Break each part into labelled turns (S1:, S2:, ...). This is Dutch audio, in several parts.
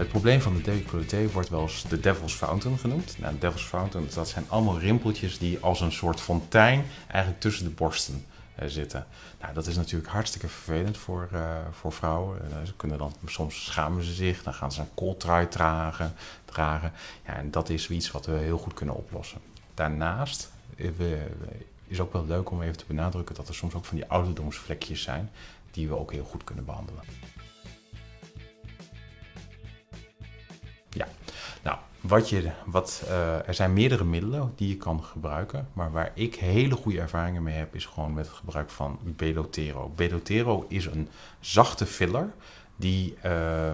S1: Het probleem van de decolleté wordt wel eens de Devil's Fountain genoemd. Nou, de Devil's Fountain, dat zijn allemaal rimpeltjes die als een soort fontein eigenlijk tussen de borsten uh, zitten. Nou, dat is natuurlijk hartstikke vervelend voor, uh, voor vrouwen. Ze kunnen dan, soms schamen ze zich, dan gaan ze een kooltrui dragen. dragen. Ja, en dat is iets wat we heel goed kunnen oplossen. Daarnaast is ook wel leuk om even te benadrukken dat er soms ook van die ouderdomsvlekjes zijn die we ook heel goed kunnen behandelen. Nou, wat je, wat, uh, er zijn meerdere middelen die je kan gebruiken, maar waar ik hele goede ervaringen mee heb, is gewoon met het gebruik van Belotero. Belotero is een zachte filler die uh,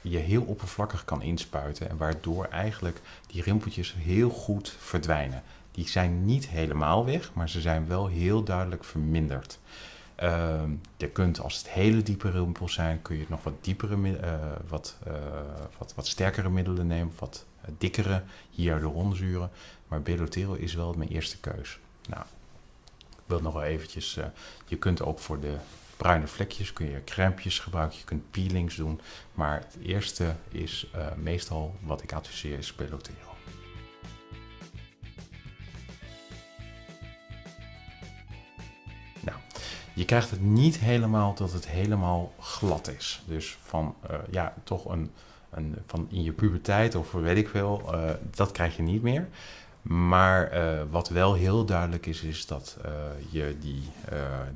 S1: je heel oppervlakkig kan inspuiten en waardoor eigenlijk die rimpeltjes heel goed verdwijnen. Die zijn niet helemaal weg, maar ze zijn wel heel duidelijk verminderd. Uh, je kunt, als het hele diepe rimpels zijn, kun je nog wat diepere, uh, wat, uh, wat, wat sterkere middelen nemen, wat dikkere hyaluronzuren. Maar Belotero is wel mijn eerste keus. Nou, ik wil nog wel eventjes, je kunt ook voor de bruine vlekjes kun je crèmpjes gebruiken, je kunt peelings doen. Maar het eerste is meestal wat ik adviseer is Belotero. Je krijgt het niet helemaal dat het helemaal glad is. Dus van uh, ja, toch een, een, van in je puberteit of weet ik veel, uh, dat krijg je niet meer. Maar uh, wat wel heel duidelijk is, is dat je die,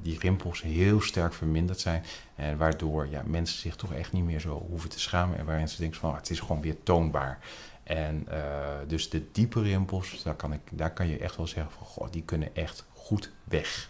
S1: die rimpels heel sterk verminderd zijn. En waardoor ja, mensen zich toch echt niet meer zo hoeven te schamen. En waarin ze denken van het is gewoon weer toonbaar. En dus de diepe rimpels, daar kan, ik, daar kan je echt wel zeggen van goh, die kunnen echt goed weg.